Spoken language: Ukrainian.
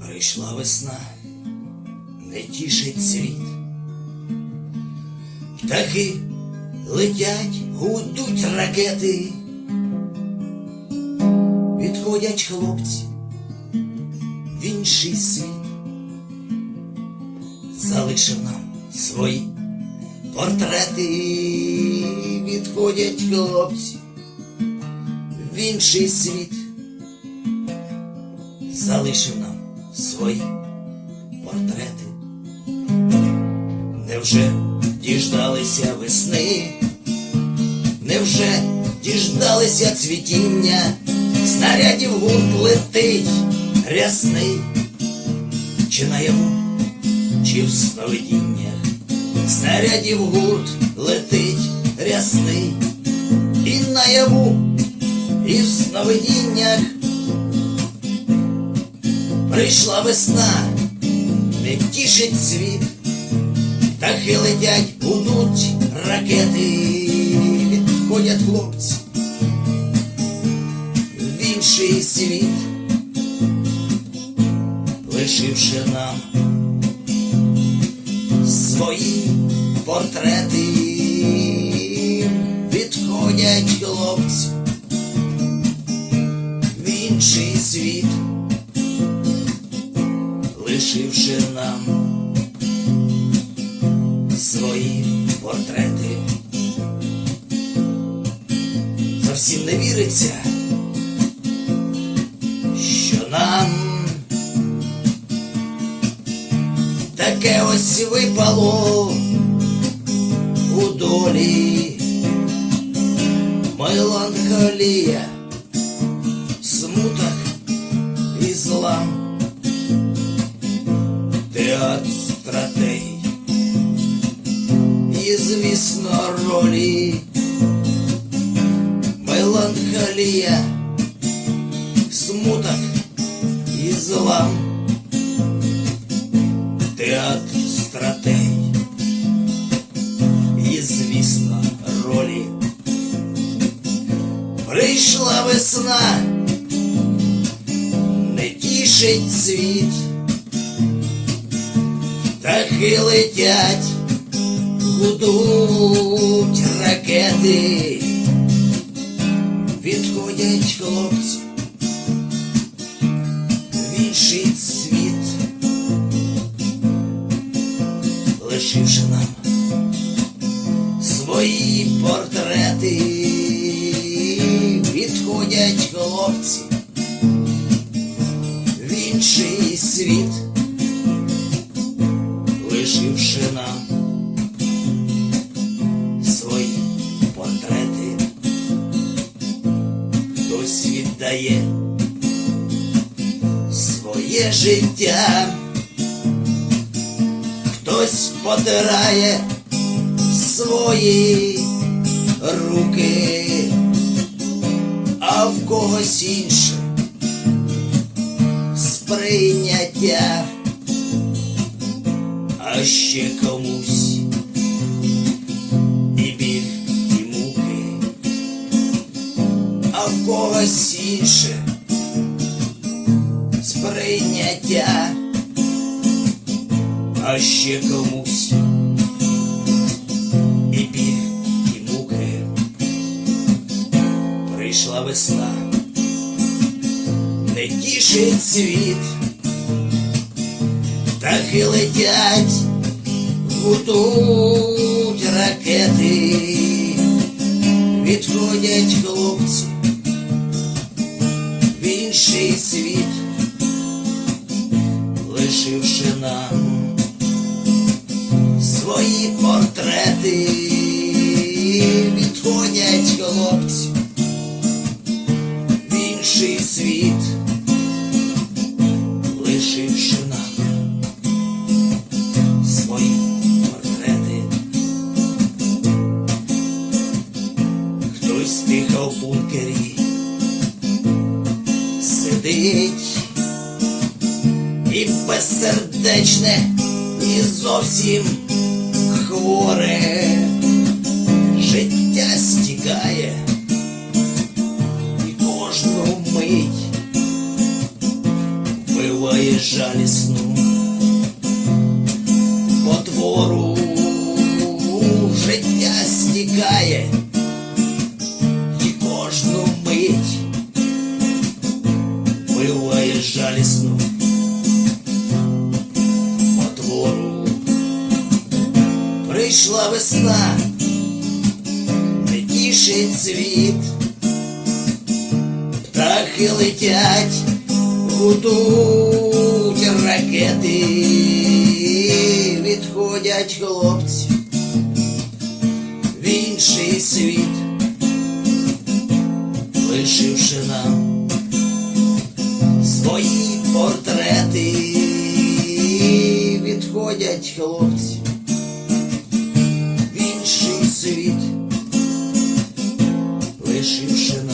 Прийшла весна, не тішить світ. Птахи летять, гудуть ракети. Відходять хлопці в інший світ. Залишив нам свої портрети. Відходять хлопці в інший світ. Залишив нам свої портрети. Невже діждалися весни? Невже діждалися цвітіння? Снарядів гурт летить рясний, чи наяву, чи в сновидіннях? Снарядів гурт летить рясний, і наяву, і в сновидіннях. Прийшла весна, не тішить світ, птахи летять, гудуть ракети, відходять хлопці в інший світ, лишивши нам свої портрети, відходять хлопці в інший світ лишивши нам свої портрети. Зовсім не віриться, що нам таке ось випало у долі меланхолія, І, звісно, ролі меланхолія, смуток і злам, театр стратегій. І, звісно, ролі. Прийшла весна, не тішить світ. Птахи летять, Гудуть ракети, відходять хлопці в інший світ, лишивши нам свої портрети, відходять хлопці в інший світ лишивши віддає своє життя, хтось потирає свої руки, а в когось інше сприйняття. А ще комусь в сприйняття, а ще комусь і біль, і муки. Прийшла весна, не тішить світ. Птахи летять, гудуть ракети, відходять хлопці інший світ, лишивши нам свої портрети, відходять хлопці сидить і безсердечне, і зовсім хворе життя стікає і кожну мить буває жалісно. Прийшла весна, не тішить світ, птахи летять, гудуть ракети, відходять хлопці в інший світ, лишивши нам свої портрети, відходять хлопці Krishna.